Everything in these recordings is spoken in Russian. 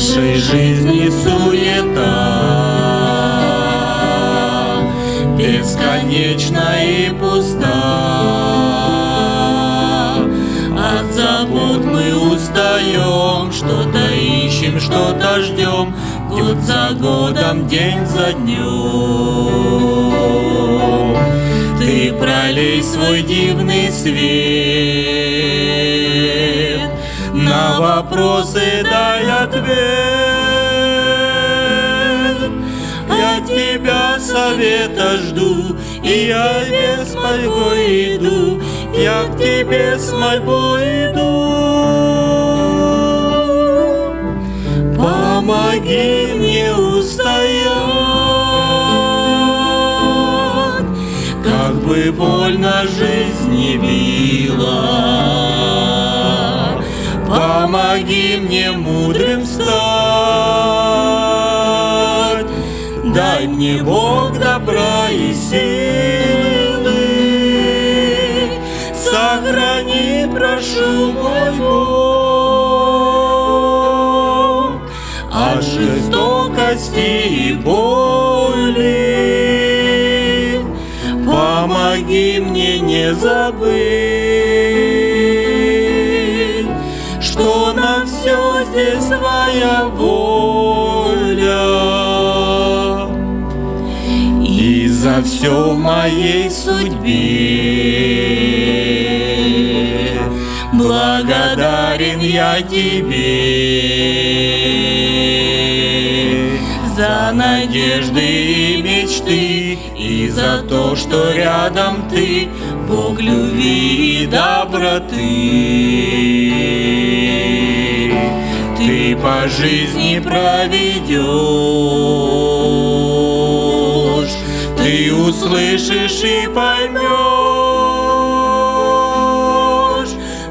нашей жизни суета. Бесконечна и пуста. От забот мы устаем Что-то ищем, что-то ждем. Год за годом, день за днем. Ты пролей свой дивный свет. На вопросы дай ответ ответ. Я тебя совета жду, и я без мольбой иду, я к тебе с мольбой иду. Помоги мне устоять, как бы больно жизнь не била. Помоги мне мудрым стать, дай мне Бог добра и силы. Сохрани, прошу, мой Бог, от жестокости и боли. Помоги мне не забыть, что на все здесь твоя воля. И за все в моей судьбе благодарен я тебе за надежды и мечты и за то, что рядом ты, Бог любви и доброты. Ты по жизни проведешь, ты услышишь и поймешь,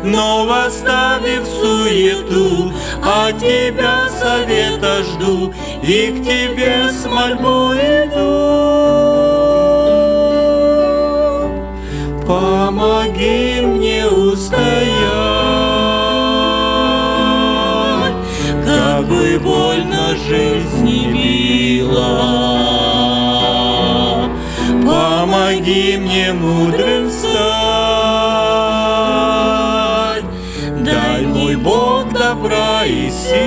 но восставив суету, от тебя совета жду и к тебе с мольбой иду. Помоги мне устоять, бы больно жизнь не била. Помоги мне мудрым стать, дай мой Бог добра и силы.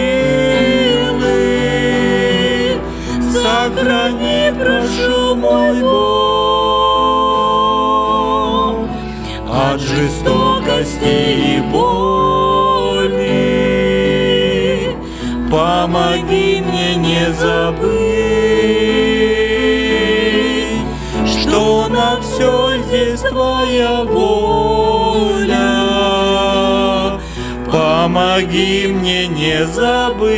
Сохрани, прошу, мой Бог, от жестокости и боли. Помоги мне не забыть, что на все здесь твоя воля. Помоги мне не забыть,